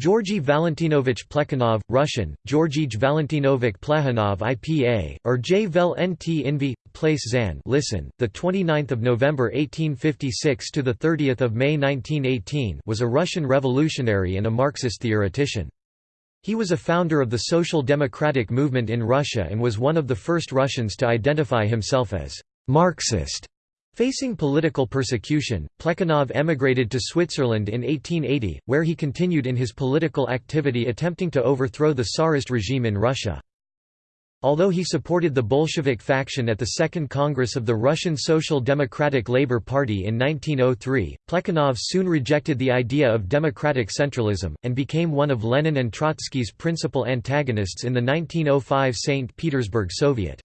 Georgy Valentinovich Plekhanov, Russian, Georgij Valentinovich Plekhanov IPA, or J. Vel Nt Invi, Place Zan listen, 29 November 1856 – to 30 May 1918 was a Russian revolutionary and a Marxist theoretician. He was a founder of the Social Democratic movement in Russia and was one of the first Russians to identify himself as «Marxist». Facing political persecution, Plekhanov emigrated to Switzerland in 1880, where he continued in his political activity attempting to overthrow the Tsarist regime in Russia. Although he supported the Bolshevik faction at the Second Congress of the Russian Social Democratic Labour Party in 1903, Plekhanov soon rejected the idea of democratic centralism, and became one of Lenin and Trotsky's principal antagonists in the 1905 St. Petersburg Soviet.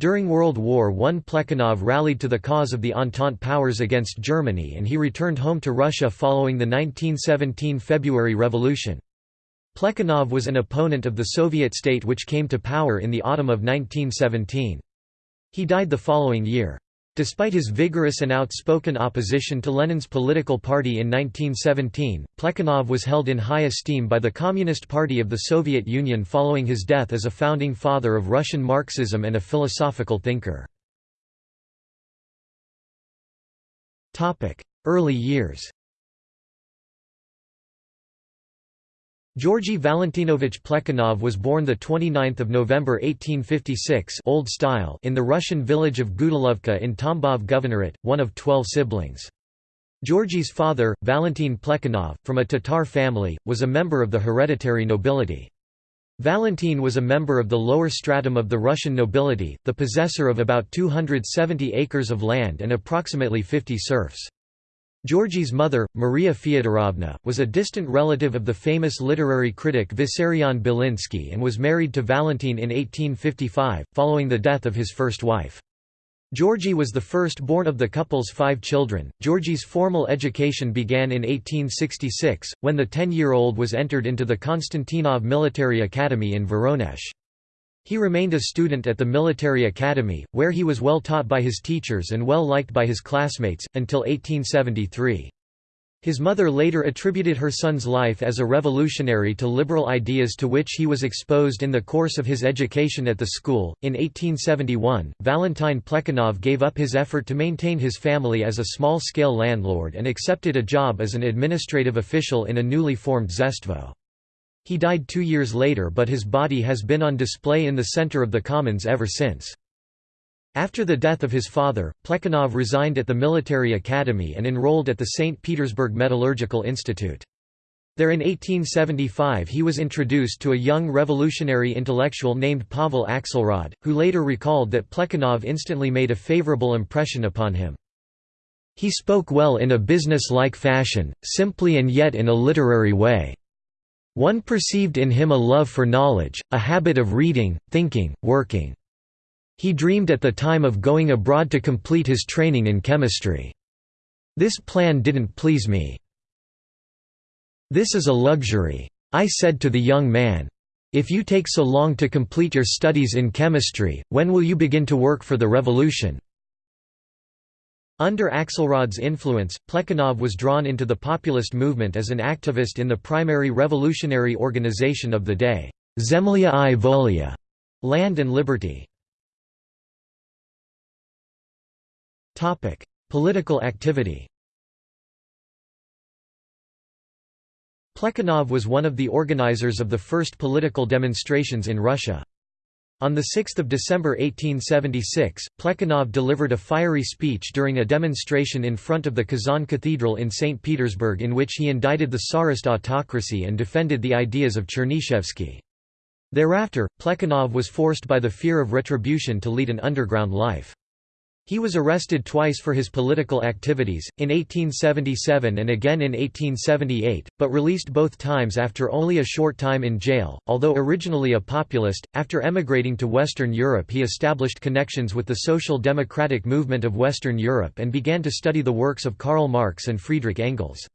During World War I Plekhanov rallied to the cause of the Entente powers against Germany and he returned home to Russia following the 1917 February Revolution. Plekhanov was an opponent of the Soviet state which came to power in the autumn of 1917. He died the following year. Despite his vigorous and outspoken opposition to Lenin's political party in 1917, Plekhanov was held in high esteem by the Communist Party of the Soviet Union following his death as a founding father of Russian Marxism and a philosophical thinker. Early years Georgy Valentinovich Plekhanov was born 29 November 1856 Old Style in the Russian village of Gudalovka in Tambov Governorate, one of twelve siblings. Georgy's father, Valentin Plekhanov, from a Tatar family, was a member of the hereditary nobility. Valentin was a member of the lower stratum of the Russian nobility, the possessor of about 270 acres of land and approximately 50 serfs. Georgy's mother, Maria Fyodorovna, was a distant relative of the famous literary critic Vissarion Belinsky and was married to Valentin in 1855, following the death of his first wife. Georgy was the first-born of the couple's five children. Georgy's formal education began in 1866, when the ten-year-old was entered into the Konstantinov Military Academy in Voronezh. He remained a student at the military academy, where he was well taught by his teachers and well liked by his classmates, until 1873. His mother later attributed her son's life as a revolutionary to liberal ideas to which he was exposed in the course of his education at the school. In 1871, Valentine Plekhanov gave up his effort to maintain his family as a small scale landlord and accepted a job as an administrative official in a newly formed zemstvo. He died two years later but his body has been on display in the center of the Commons ever since. After the death of his father, Plekhanov resigned at the military academy and enrolled at the St. Petersburg Metallurgical Institute. There in 1875 he was introduced to a young revolutionary intellectual named Pavel Axelrod, who later recalled that Plekhanov instantly made a favorable impression upon him. He spoke well in a business-like fashion, simply and yet in a literary way. One perceived in him a love for knowledge, a habit of reading, thinking, working. He dreamed at the time of going abroad to complete his training in chemistry. This plan didn't please me. This is a luxury. I said to the young man, if you take so long to complete your studies in chemistry, when will you begin to work for the revolution? Under Axelrod's influence, Plekhanov was drawn into the populist movement as an activist in the primary revolutionary organization of the day, Zemlya i Volya, Land and Liberty. Topic: Political activity Plekhanov was one of the organizers of the first political demonstrations in Russia. On 6 December 1876, Plekhanov delivered a fiery speech during a demonstration in front of the Kazan Cathedral in St. Petersburg in which he indicted the Tsarist autocracy and defended the ideas of Chernyshevsky. Thereafter, Plekhanov was forced by the fear of retribution to lead an underground life. He was arrested twice for his political activities, in 1877 and again in 1878, but released both times after only a short time in jail. Although originally a populist, after emigrating to Western Europe he established connections with the social democratic movement of Western Europe and began to study the works of Karl Marx and Friedrich Engels.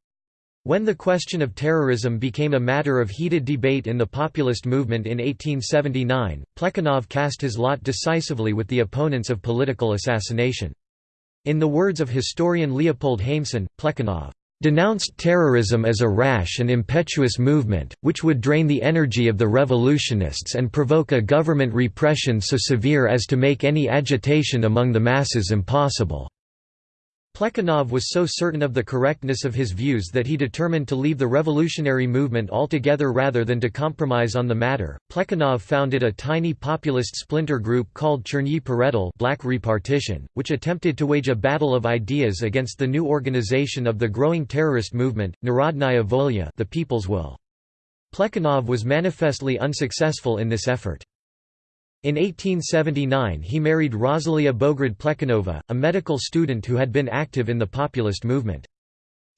When the question of terrorism became a matter of heated debate in the populist movement in 1879, Plekhanov cast his lot decisively with the opponents of political assassination. In the words of historian Leopold Haimson, Plekhanov denounced terrorism as a rash and impetuous movement, which would drain the energy of the revolutionists and provoke a government repression so severe as to make any agitation among the masses impossible. Plekhanov was so certain of the correctness of his views that he determined to leave the revolutionary movement altogether rather than to compromise on the matter. Plekhanov founded a tiny populist splinter group called Chernyi Peredel Black Repartition, which attempted to wage a battle of ideas against the new organization of the growing terrorist movement, Narodnaya Volya the People's Will. Plekhanov was manifestly unsuccessful in this effort. In 1879 he married Rosalia Bograd Plekhanova, a medical student who had been active in the populist movement.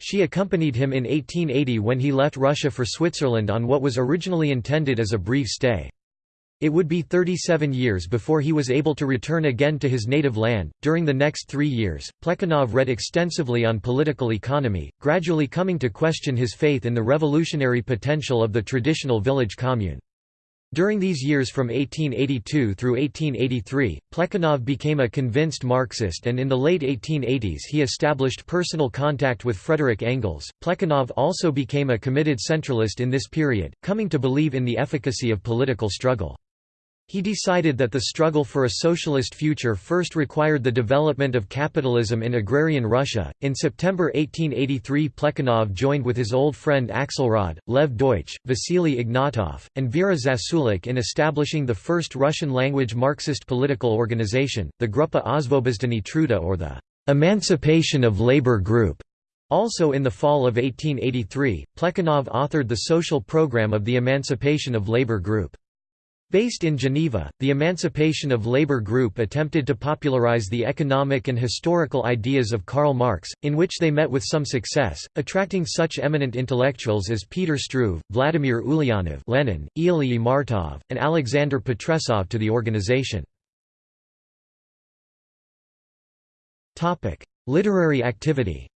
She accompanied him in 1880 when he left Russia for Switzerland on what was originally intended as a brief stay. It would be 37 years before he was able to return again to his native land. During the next three years, Plekhanov read extensively on political economy, gradually coming to question his faith in the revolutionary potential of the traditional village commune. During these years from 1882 through 1883, Plekhanov became a convinced Marxist and in the late 1880s he established personal contact with Frederick Engels. Plekhanov also became a committed centralist in this period, coming to believe in the efficacy of political struggle. He decided that the struggle for a socialist future first required the development of capitalism in agrarian Russia. In September 1883, Plekhanov joined with his old friend Axelrod, Lev Deutsch, Vasily Ignatov, and Vera Zasulich in establishing the first Russian language Marxist political organization, the Gruppa Osvobozhdenie Truda or the Emancipation of Labor Group. Also in the fall of 1883, Plekhanov authored the social program of the Emancipation of Labor Group. Based in Geneva, the Emancipation of Labor Group attempted to popularize the economic and historical ideas of Karl Marx, in which they met with some success, attracting such eminent intellectuals as Peter Struve, Vladimir Ulyanov Lenin, Ilie Martov, and Alexander Potresov to the organization. Literary activity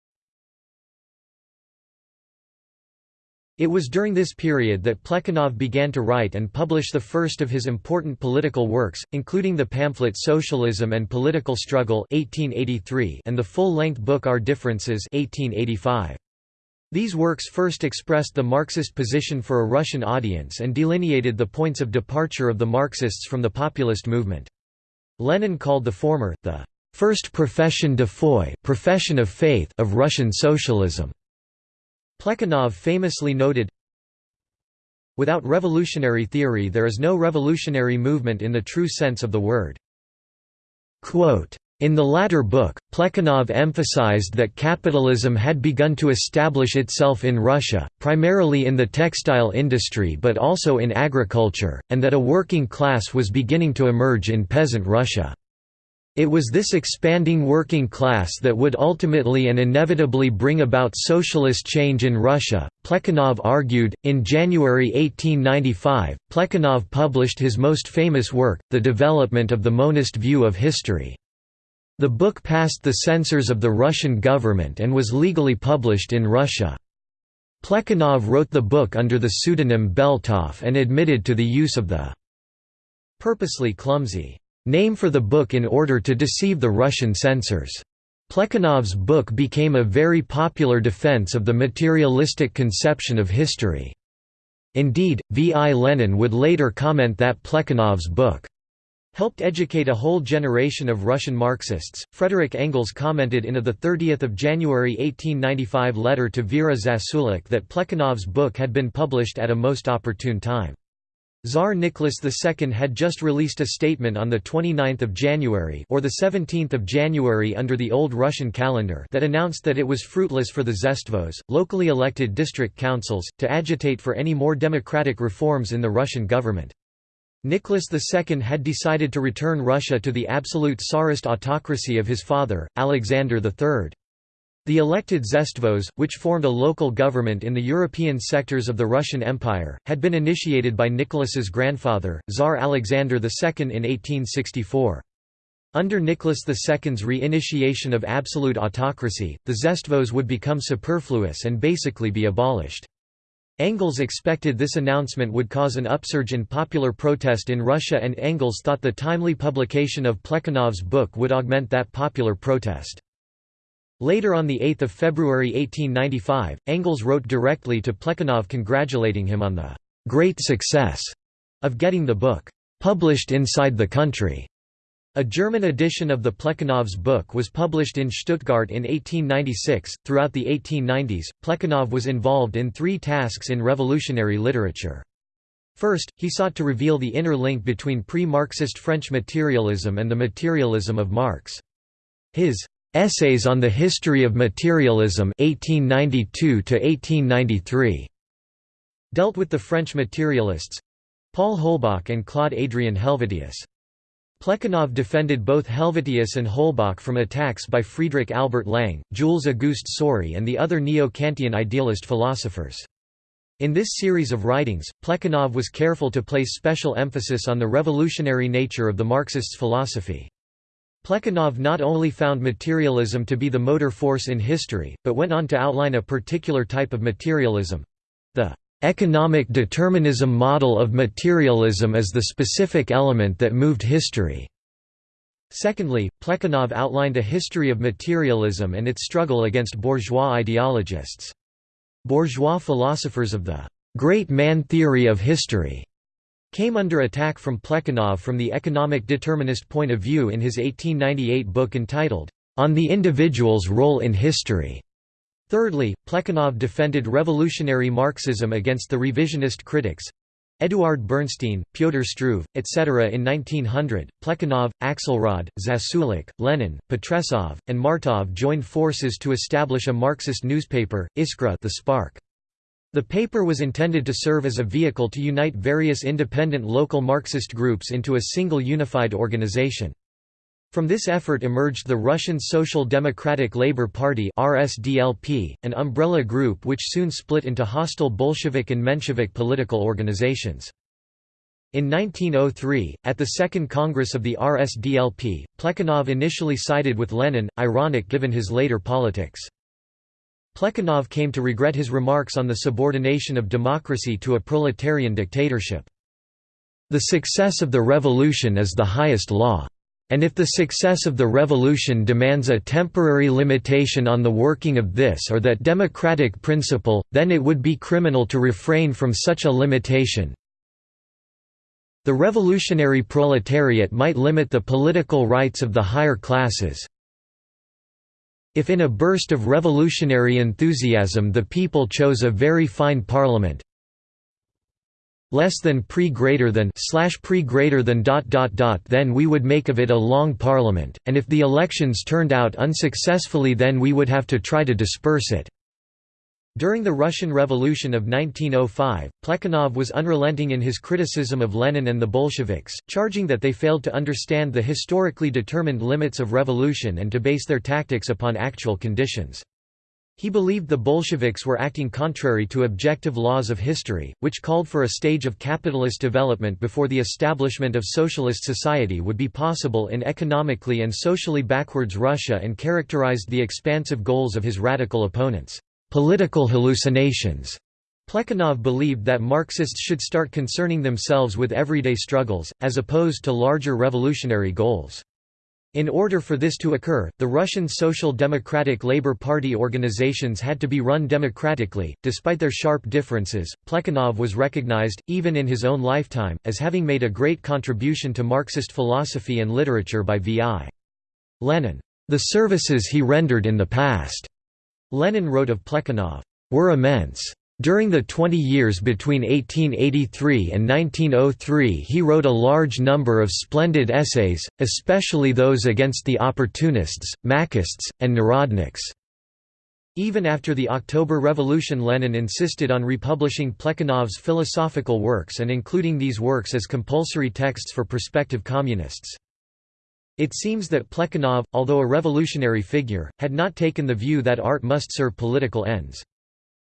It was during this period that Plekhanov began to write and publish the first of his important political works, including the pamphlet Socialism and Political Struggle 1883 and the full-length book Our Differences 1885. These works first expressed the Marxist position for a Russian audience and delineated the points of departure of the Marxists from the populist movement. Lenin called the former, the first profession de foi profession of faith of Russian socialism. Plekhanov famously noted, Without revolutionary theory there is no revolutionary movement in the true sense of the word. Quote, in the latter book, Plekhanov emphasized that capitalism had begun to establish itself in Russia, primarily in the textile industry but also in agriculture, and that a working class was beginning to emerge in peasant Russia. It was this expanding working class that would ultimately and inevitably bring about socialist change in Russia, Plekhanov argued. In January 1895, Plekhanov published his most famous work, The Development of the Monist View of History. The book passed the censors of the Russian government and was legally published in Russia. Plekhanov wrote the book under the pseudonym Beltov and admitted to the use of the purposely clumsy name for the book in order to deceive the Russian censors. Plekhanov's book became a very popular defense of the materialistic conception of history. Indeed, V. I. Lenin would later comment that Plekhanov's book helped educate a whole generation of Russian Marxists. Frederick Engels commented in a 30 January 1895 letter to Vera Zasulich that Plekhanov's book had been published at a most opportune time. Tsar Nicholas II had just released a statement on 29 January or 17 January under the old Russian calendar that announced that it was fruitless for the zemstvos, locally elected district councils, to agitate for any more democratic reforms in the Russian government. Nicholas II had decided to return Russia to the absolute Tsarist autocracy of his father, Alexander III. The elected zemstvos, which formed a local government in the European sectors of the Russian Empire, had been initiated by Nicholas's grandfather, Tsar Alexander II in 1864. Under Nicholas II's re-initiation of absolute autocracy, the zemstvos would become superfluous and basically be abolished. Engels expected this announcement would cause an upsurge in popular protest in Russia and Engels thought the timely publication of Plekhanov's book would augment that popular protest. Later on 8 February 1895, Engels wrote directly to Plekhanov congratulating him on the "...great success," of getting the book "...published inside the country." A German edition of the Plekhanov's book was published in Stuttgart in 1896. Throughout the 1890s, Plekhanov was involved in three tasks in revolutionary literature. First, he sought to reveal the inner link between pre-Marxist French materialism and the materialism of Marx. His Essays on the History of Materialism 1892 dealt with the French materialists—Paul Holbach and Claude Adrien Helvetius. Plekhanov defended both Helvetius and Holbach from attacks by Friedrich Albert Lange, Jules Auguste Soury and the other neo-Kantian idealist philosophers. In this series of writings, Plekhanov was careful to place special emphasis on the revolutionary nature of the Marxists' philosophy. Plekhanov not only found materialism to be the motor force in history, but went on to outline a particular type of materialism—the Economic determinism model of materialism as the specific element that moved history. Secondly, Plekhanov outlined a history of materialism and its struggle against bourgeois ideologists. Bourgeois philosophers of the «great man theory of history» came under attack from Plekhanov from the economic determinist point of view in his 1898 book entitled, On the Individual's Role in History. Thirdly, Plekhanov defended revolutionary Marxism against the revisionist critics Eduard Bernstein, Pyotr Struve, etc. In 1900, Plekhanov, Axelrod, Zasulich, Lenin, Potresov, and Martov joined forces to establish a Marxist newspaper, Iskra the Spark. The paper was intended to serve as a vehicle to unite various independent local Marxist groups into a single unified organization. From this effort emerged the Russian Social Democratic Labour Party RSDLP, an umbrella group which soon split into hostile Bolshevik and Menshevik political organizations. In 1903, at the Second Congress of the RSDLP, Plekhanov initially sided with Lenin, ironic given his later politics. Plekhanov came to regret his remarks on the subordination of democracy to a proletarian dictatorship. The success of the revolution is the highest law. And if the success of the revolution demands a temporary limitation on the working of this or that democratic principle, then it would be criminal to refrain from such a limitation. The revolutionary proletariat might limit the political rights of the higher classes. If in a burst of revolutionary enthusiasm the people chose a very fine parliament, less than pre greater than slash pre greater than dot dot dot then we would make of it a long parliament, and if the elections turned out unsuccessfully then we would have to try to disperse it. During the Russian Revolution of 1905, Plekhanov was unrelenting in his criticism of Lenin and the Bolsheviks, charging that they failed to understand the historically determined limits of revolution and to base their tactics upon actual conditions. He believed the Bolsheviks were acting contrary to objective laws of history, which called for a stage of capitalist development before the establishment of socialist society would be possible in economically and socially backwards Russia and characterized the expansive goals of his radical opponents, political hallucinations. Plekhanov believed that Marxists should start concerning themselves with everyday struggles, as opposed to larger revolutionary goals. In order for this to occur, the Russian Social Democratic Labour Party organizations had to be run democratically. Despite their sharp differences, Plekhanov was recognized, even in his own lifetime, as having made a great contribution to Marxist philosophy and literature by V.I. Lenin. The services he rendered in the past, Lenin wrote of Plekhanov, were immense. During the 20 years between 1883 and 1903 he wrote a large number of splendid essays, especially those against the opportunists, Machists, and Narodniks. Even after the October Revolution Lenin insisted on republishing Plekhanov's philosophical works and including these works as compulsory texts for prospective communists. It seems that Plekhanov, although a revolutionary figure, had not taken the view that art must serve political ends.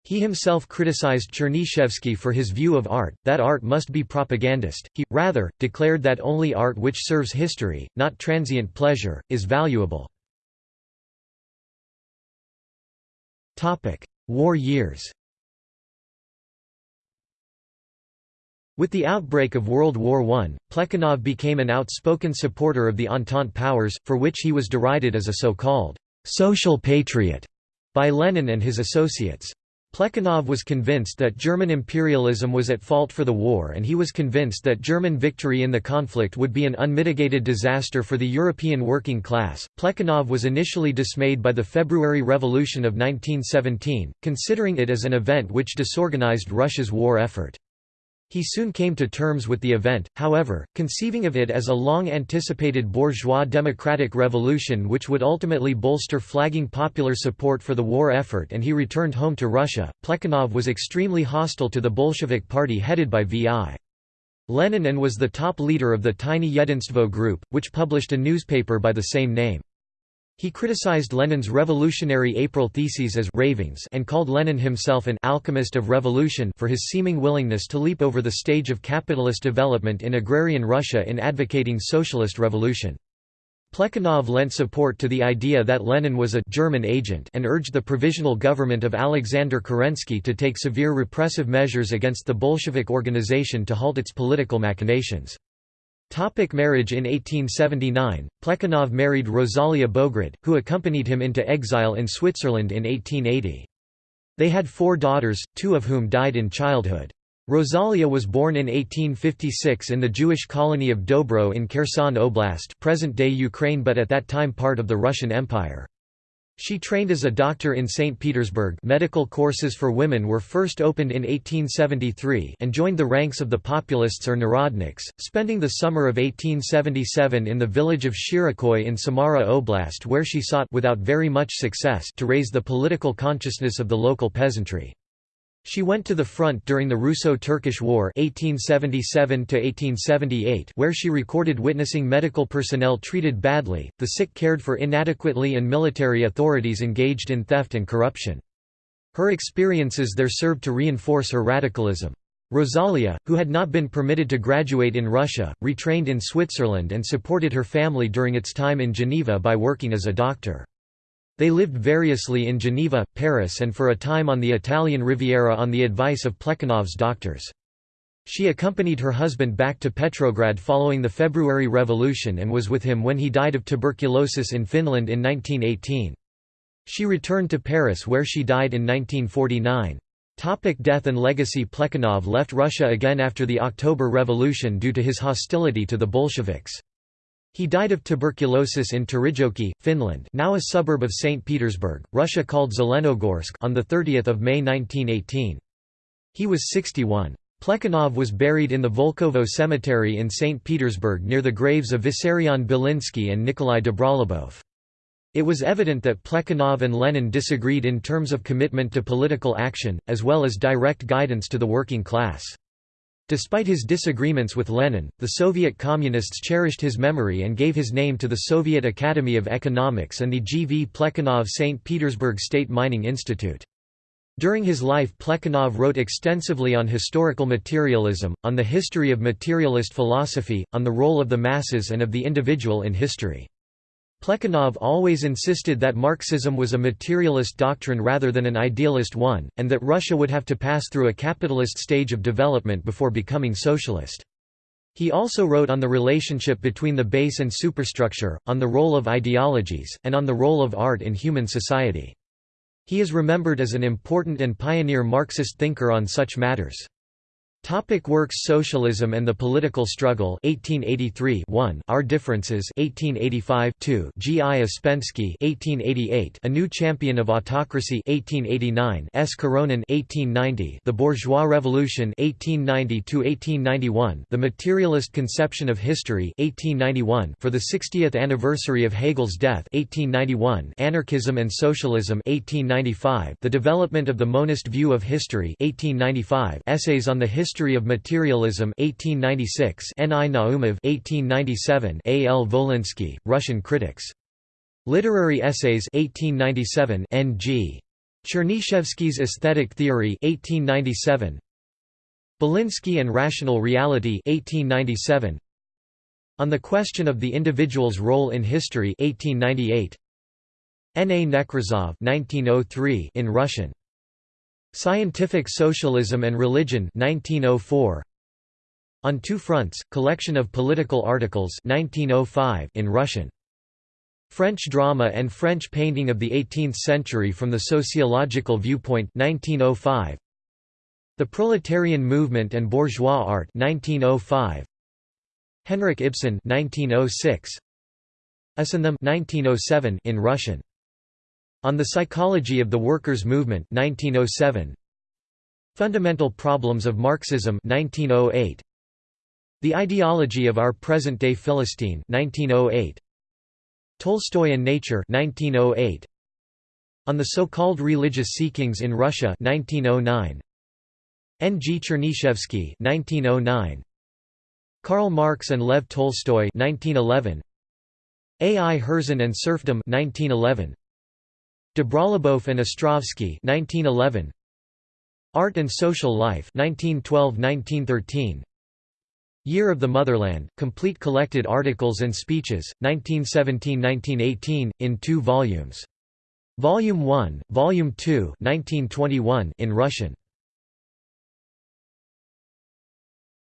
He himself criticized Chernyshevsky for his view of art, that art must be propagandist. He, rather, declared that only art which serves history, not transient pleasure, is valuable. War years With the outbreak of World War I, Plekhanov became an outspoken supporter of the Entente powers, for which he was derided as a so-called social patriot by Lenin and his associates. Plekhanov was convinced that German imperialism was at fault for the war and he was convinced that German victory in the conflict would be an unmitigated disaster for the European working class. Plekhanov was initially dismayed by the February Revolution of 1917, considering it as an event which disorganized Russia's war effort. He soon came to terms with the event, however, conceiving of it as a long-anticipated bourgeois democratic revolution which would ultimately bolster flagging popular support for the war effort and he returned home to Russia. Plekhanov was extremely hostile to the Bolshevik party headed by V.I. Lenin and was the top leader of the tiny Yedinstvo group, which published a newspaper by the same name. He criticized Lenin's revolutionary April theses as ravings and called Lenin himself an alchemist of revolution for his seeming willingness to leap over the stage of capitalist development in agrarian Russia in advocating socialist revolution. Plekhanov lent support to the idea that Lenin was a German agent and urged the provisional government of Alexander Kerensky to take severe repressive measures against the Bolshevik organization to halt its political machinations. Topic marriage In 1879, Plekhanov married Rosalia Bograd, who accompanied him into exile in Switzerland in 1880. They had four daughters, two of whom died in childhood. Rosalia was born in 1856 in the Jewish colony of Dobro in Kherson Oblast present-day Ukraine but at that time part of the Russian Empire. She trained as a doctor in St. Petersburg medical courses for women were first opened in 1873 and joined the ranks of the populists or narodniks, spending the summer of 1877 in the village of Shirokoi in Samara Oblast where she sought without very much success to raise the political consciousness of the local peasantry. She went to the front during the Russo-Turkish War 1877 where she recorded witnessing medical personnel treated badly, the sick cared for inadequately and military authorities engaged in theft and corruption. Her experiences there served to reinforce her radicalism. Rosalia, who had not been permitted to graduate in Russia, retrained in Switzerland and supported her family during its time in Geneva by working as a doctor. They lived variously in Geneva, Paris and for a time on the Italian Riviera on the advice of Plekhanov's doctors. She accompanied her husband back to Petrograd following the February Revolution and was with him when he died of tuberculosis in Finland in 1918. She returned to Paris where she died in 1949. Topic death and legacy Plekhanov left Russia again after the October Revolution due to his hostility to the Bolsheviks. He died of tuberculosis in Terijoki, Finland now a suburb of St. Petersburg, Russia called Zelenogorsk on 30 May 1918. He was 61. Plekhanov was buried in the Volkovo Cemetery in St. Petersburg near the graves of Vissarion Belinsky and Nikolai Dobrolyubov. It was evident that Plekhanov and Lenin disagreed in terms of commitment to political action, as well as direct guidance to the working class. Despite his disagreements with Lenin, the Soviet Communists cherished his memory and gave his name to the Soviet Academy of Economics and the G. V. Plekhanov St. Petersburg State Mining Institute. During his life Plekhanov wrote extensively on historical materialism, on the history of materialist philosophy, on the role of the masses and of the individual in history. Plekhanov always insisted that Marxism was a materialist doctrine rather than an idealist one, and that Russia would have to pass through a capitalist stage of development before becoming socialist. He also wrote on the relationship between the base and superstructure, on the role of ideologies, and on the role of art in human society. He is remembered as an important and pioneer Marxist thinker on such matters. Topic works Socialism and the Political Struggle 1883 1 Our Differences 1885 2 G. I. Ouspensky 1888 A New Champion of Autocracy 1889 S. Karonin 1890 The Bourgeois Revolution 1890–1891 The Materialist Conception of History 1891 For the 60th anniversary of Hegel's death 1891 Anarchism and Socialism 1895 The Development of the Monist View of History 1895 Essays on the History History of Materialism 1896 N. I. Naumov 1897 A. L. Volynsky, Russian Critics. Literary Essays 1897 N. G. Chernyshevsky's Aesthetic Theory 1897 Belinsky and Rational Reality 1897 On the Question of the Individual's Role in History 1898 N. A. Nekrasov 1903 in Russian Scientific Socialism and Religion 1904 On Two Fronts, collection of political articles 1905 in Russian French Drama and French Painting of the Eighteenth Century from the Sociological Viewpoint 1905. The Proletarian Movement and Bourgeois Art 1905. Henrik Ibsen 1906. Us Them 1907 in Russian. On the Psychology of the Workers' Movement 1907. Fundamental Problems of Marxism 1908. The Ideology of Our Present-Day Philistine 1908. Tolstoy and Nature 1908. On the so-called religious seekings in Russia 1909. N. G. Chernyshevsky 1909. Karl Marx and Lev Tolstoy 1911. A. I. Herzen and Serfdom 1911. Dobrolyubov and Ostrovsky 1911. Art and Social Life 1912–1913 Year of the Motherland, complete collected articles and speeches, 1917–1918, in two volumes. Volume 1, Volume 2 1921 in Russian.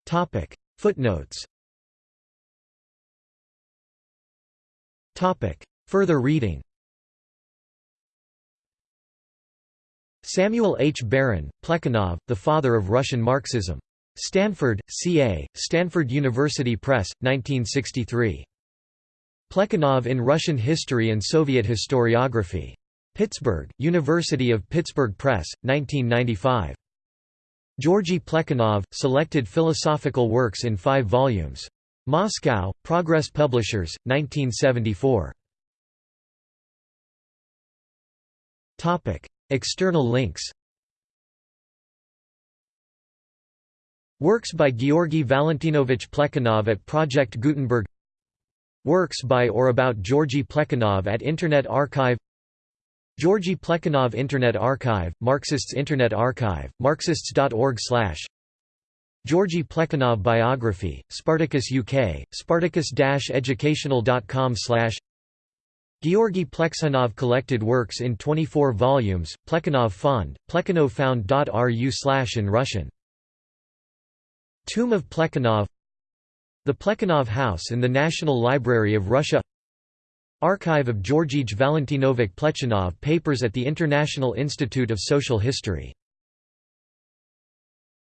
Topic Footnotes Topic Further reading Samuel H. Baron, Plekhanov, The Father of Russian Marxism. Stanford, C.A., Stanford University Press, 1963. Plekhanov in Russian History and Soviet Historiography. Pittsburgh, University of Pittsburgh Press, 1995. Georgy Plekhanov, Selected Philosophical Works in five volumes. Moscow, Progress Publishers, 1974. External links. Works by Georgy Valentinovich Plekhanov at Project Gutenberg. Works by or about Georgy Plekhanov at Internet Archive. Georgy Plekhanov Internet Archive, Marxists Internet Archive, marxists.org Georgy Plekhanov Biography, Spartacus UK, spartacus-educational.com Georgy Plekhanov collected works in 24 volumes, Plekhanov Fond, plekhanovfound.ru in Russian. Tomb of Plekhanov The Plekhanov House in the National Library of Russia Archive of Georgij Valentinovich Plekhanov papers at the International Institute of Social History